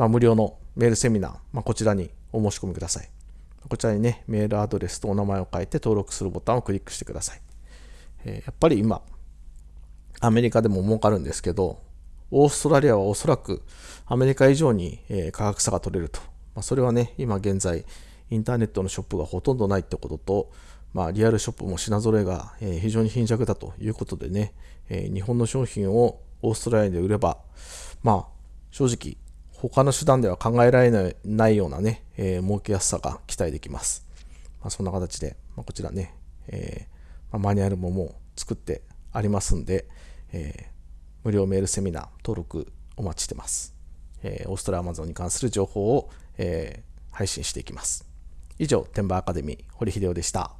まあ、無料のメールセミナー、まあ、こちらにお申し込みください。こちらにね、メールアドレスとお名前を書いて登録するボタンをクリックしてください。えー、やっぱり今、アメリカでも儲かるんですけど、オーストラリアはおそらくアメリカ以上に、えー、価格差が取れると。まあ、それはね、今現在、インターネットのショップがほとんどないってことと、まあ、リアルショップも品揃えが、えー、非常に貧弱だということでね、えー、日本の商品をオーストラリアで売れば、まあ、正直、他の手段では考えられないようなね、えー、儲けやすさが期待できます。まあ、そんな形で、まあ、こちらね、えーま、マニュアルももう作ってありますんで、えー、無料メールセミナー登録お待ちしてます。えー、オーストラリアマゾンに関する情報を、えー、配信していきます。以上、天馬アカデミー、堀秀夫でした。